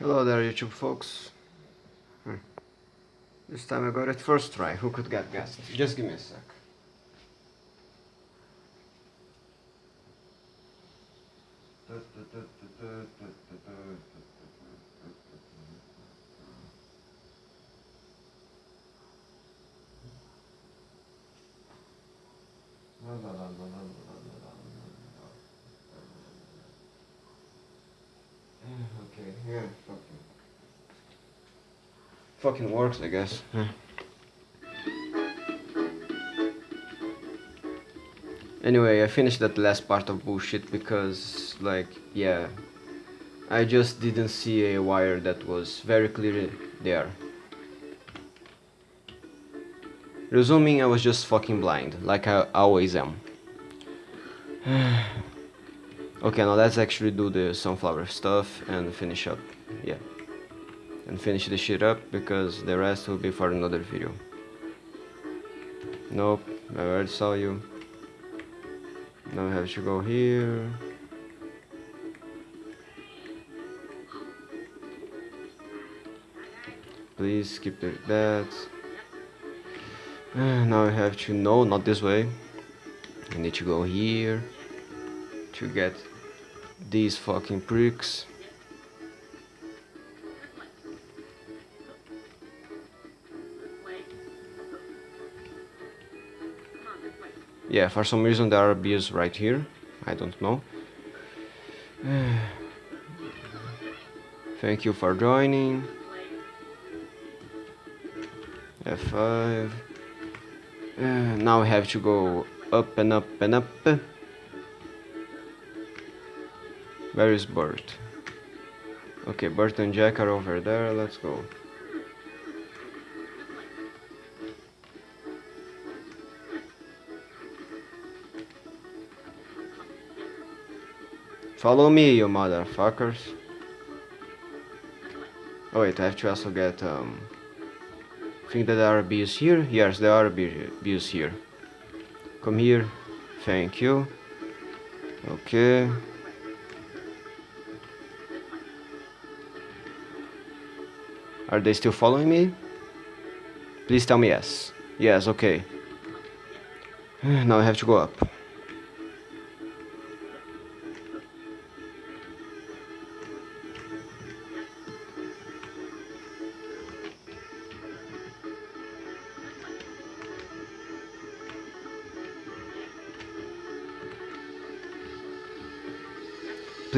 Hello there YouTube folks. Hmm. This time I got it first try. Who could get guessed? Just give me a sec. Okay, yeah, fucking. Works, I guess. Hmm. Anyway, I finished that last part of bullshit because, like, yeah, I just didn't see a wire that was very clearly there. Resuming, I was just fucking blind, like I always am. okay, now let's actually do the sunflower stuff and finish up, yeah. And finish the shit up, because the rest will be for another video. Nope, I already saw you. Now we have to go here. Please skip the, that. Now I have to no, not this way. I need to go here to get these fucking pricks. Yeah, for some reason there are bees right here. I don't know. Thank you for joining. F5. Uh, now we have to go up and up and up. Where is Bert? Okay, Bert and Jack are over there. Let's go. Follow me, you motherfuckers. Oh wait, I have to also get, um... Think that there are bees here? Yes, there are bees here. Come here. Thank you. Okay. Are they still following me? Please tell me yes. Yes, okay. Now I have to go up.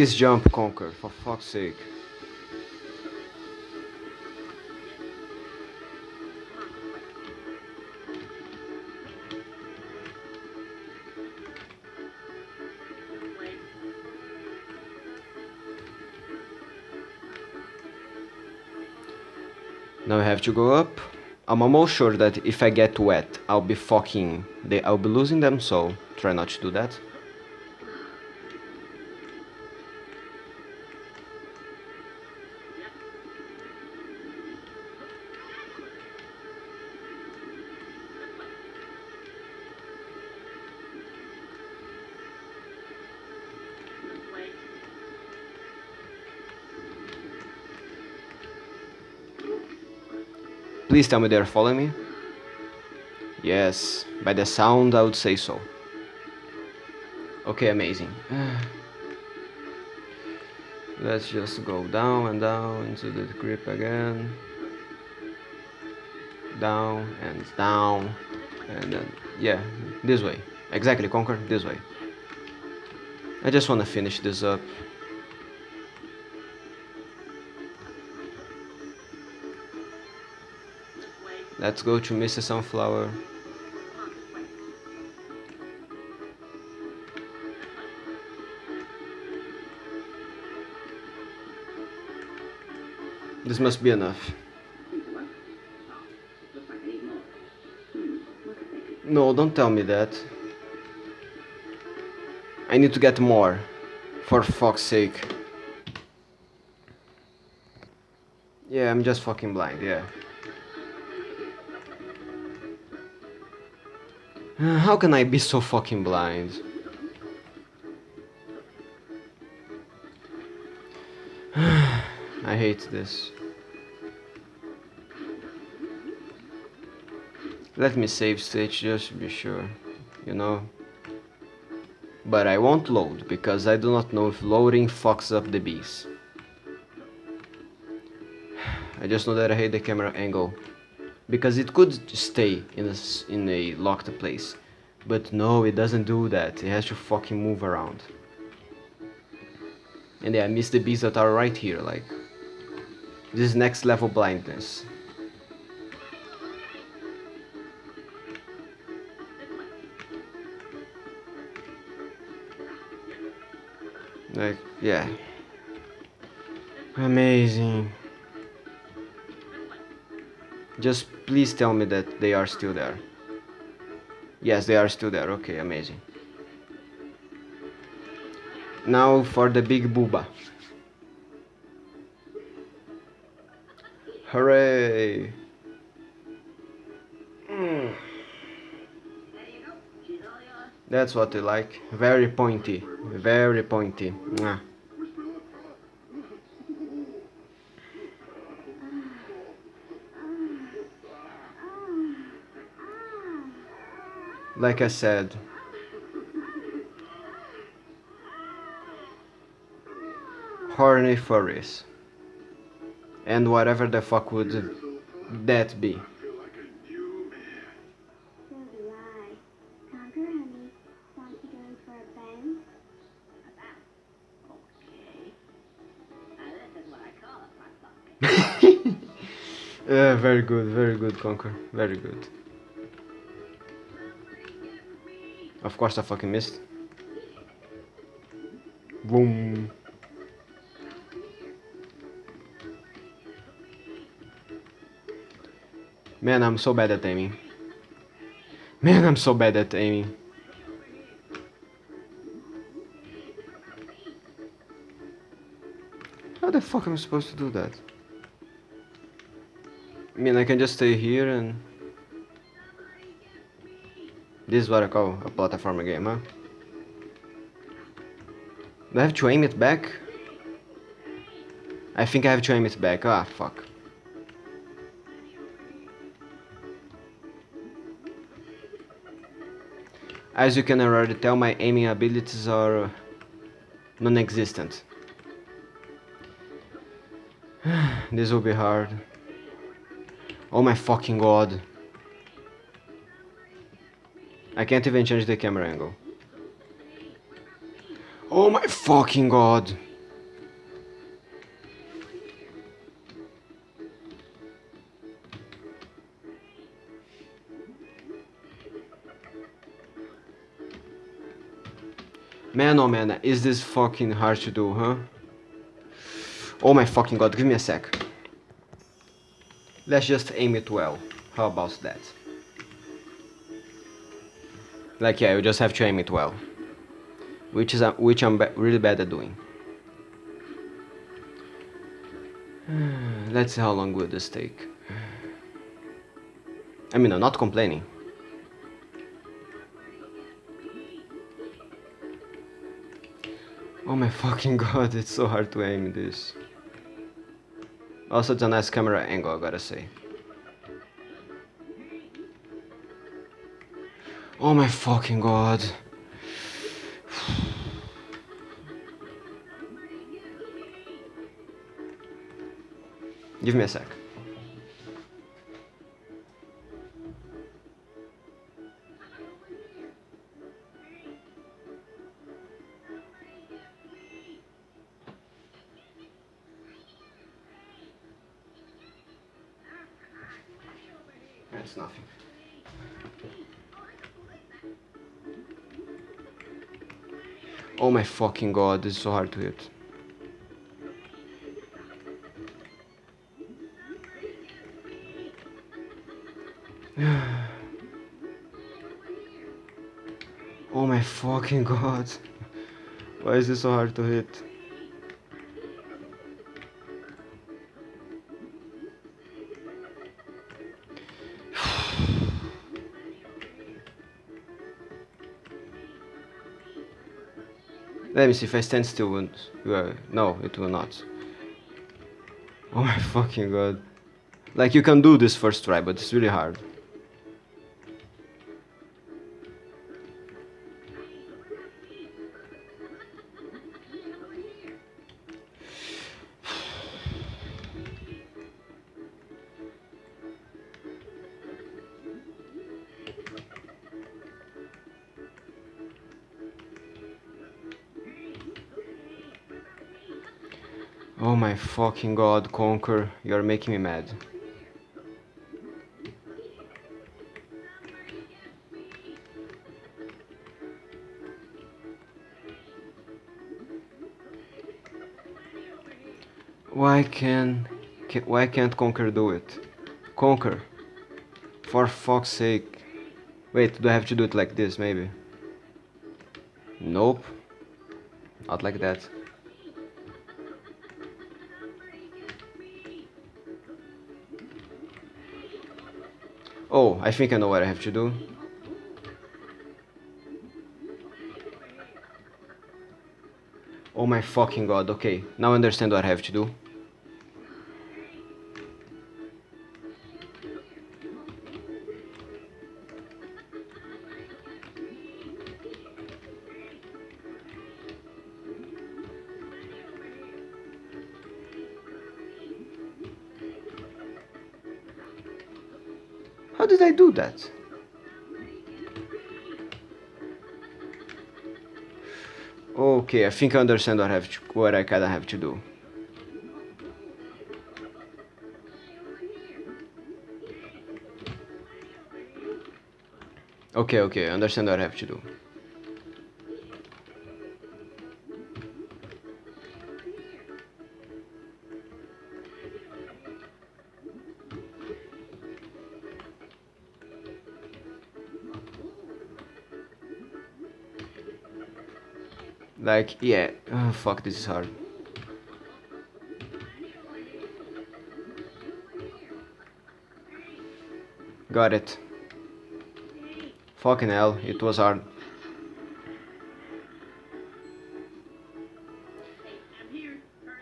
Please jump, Conker, for fuck's sake. Now I have to go up. I'm almost sure that if I get wet, I'll be fucking... They, I'll be losing them, so try not to do that. Please tell me they're following me. Yes, by the sound I would say so. Okay, amazing. Let's just go down and down into the grip again. Down and down. And then, yeah, this way. Exactly, Conker, this way. I just want to finish this up. Let's go to Mrs. Sunflower. This must be enough. No, don't tell me that. I need to get more. For fuck's sake. Yeah, I'm just fucking blind, yeah. Uh, how can I be so fucking blind? I hate this. Let me save state just to be sure, you know. But I won't load, because I do not know if loading fucks up the bees. I just know that I hate the camera angle. Because it could stay in a, in a locked place. But no, it doesn't do that. It has to fucking move around. And yeah, I miss the bees that are right here, like... This next level blindness. Like, yeah. Amazing. Just please tell me that they are still there. Yes, they are still there. Okay, amazing. Now for the big booba. Hooray! That's what I like. Very pointy. Very pointy. Mwah. Like I said, horny furries. And whatever the fuck would that be. So do I. Conker, honey. Want to go for a bang? Okay. Now this is what I call a front pocket. Uh, very good, very good, Conker. Very good. Of course I fucking missed. Boom. Man, I'm so bad at aiming. Man, I'm so bad at aiming. How the fuck am I supposed to do that? I mean, I can just stay here and... This is what I call a platformer game, huh? Do I have to aim it back? I think I have to aim it back. Ah, fuck. As you can already tell, my aiming abilities are uh, non-existent. this will be hard. Oh my fucking god. I can't even change the camera angle. Oh my fucking god. Man oh man, is this fucking hard to do, huh? Oh my fucking god, give me a sec. Let's just aim it well. How about that? Like yeah, you just have to aim it well. Which is uh, which I'm really bad at doing. Let's see how long will this take. I mean, I'm not complaining. Oh my fucking god, it's so hard to aim this. Also, it's a nice camera angle, I gotta say. Oh my fucking god. Give me a sec. That's nothing. Oh my fucking god, this is so hard to hit. oh my fucking god. Why is this so hard to hit? Let me see if I stand still. Won't, uh, no, it will not. Oh my fucking god. Like you can do this first try, but it's really hard. Oh my fucking god, Conker, you're making me mad. Why can, can why can't Conker do it? Conker. For fuck's sake. Wait, do I have to do it like this maybe? Nope. Not like that. Oh, I think I know what I have to do. Oh my fucking god, okay. Now I understand what I have to do. That? Okay, I think I understand what I have to, what I kinda have to do. Okay, okay, I understand what I have to do. Like, yeah, oh, fuck, this is hard. Got it. Fucking hell, it was hard.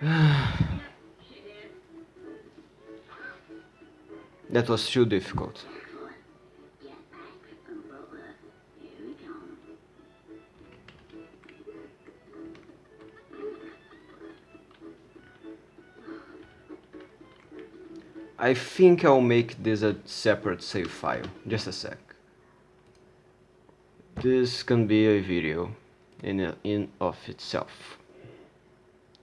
that was too difficult. I think I'll make this a separate save file. Just a sec. This can be a video in a, in of itself.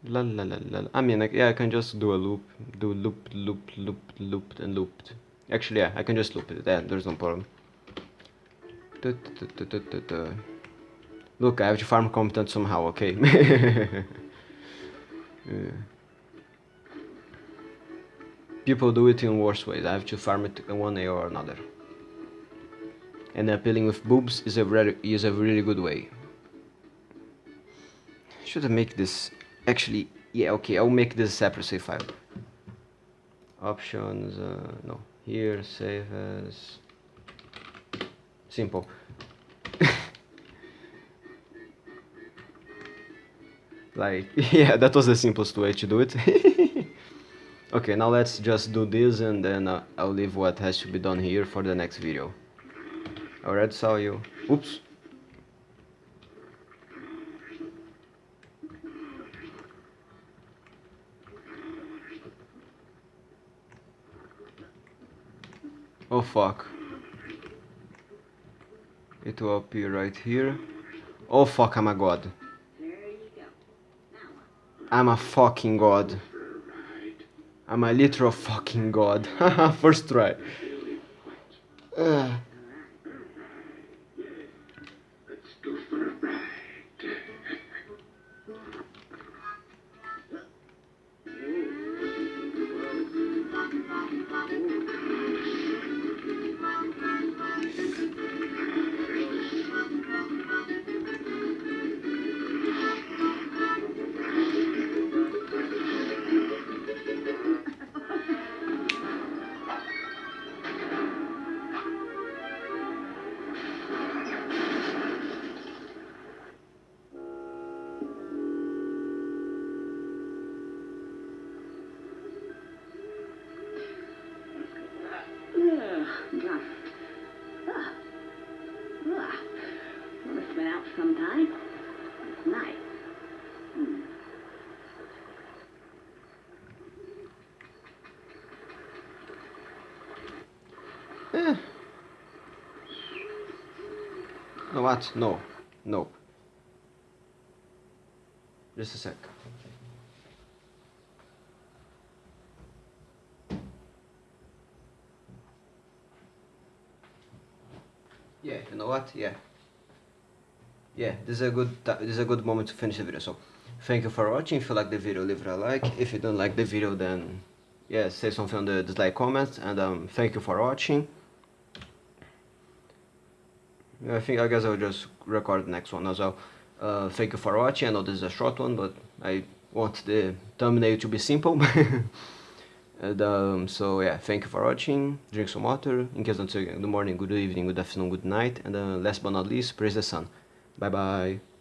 La la la la. I mean, like, yeah, I can just do a loop, do loop, loop, loop, loop, and looped. Actually, yeah, I can just loop it. Yeah, there's no problem. Da, da, da, Look, I have to farm competent somehow. Okay. yeah. Uh, People do it in worse ways. I have to farm it in one way or another. And appealing with boobs is a really, is a really good way. Should I make this actually? Yeah, okay. I'll make this separate save file. Options. Uh, no. Here, save as. Simple. like, yeah, that was the simplest way to do it. Okay, now let's just do this and then uh, I'll leave what has to be done here for the next video. Alright, saw you. Oops. Oh fuck. It will appear right here. Oh fuck, I'm a god. I'm a fucking god. I'm a literal fucking god. First try. Uh. What? No. No. Just a sec. Yeah, you know what? Yeah. Yeah, this is a good this is a good moment to finish the video. So, thank you for watching. If you like the video, leave it a like. If you don't like the video, then yeah, say something on the dislike comment. And um, thank you for watching. I think I guess I'll just record the next one as well. Uh, thank you for watching. I know this is a short one, but I want the thumbnail to be simple. and, um, so yeah, thank you for watching. Drink some water. In case say good morning, good evening, good afternoon, good night. And uh, last but not least, praise the sun. Bye bye.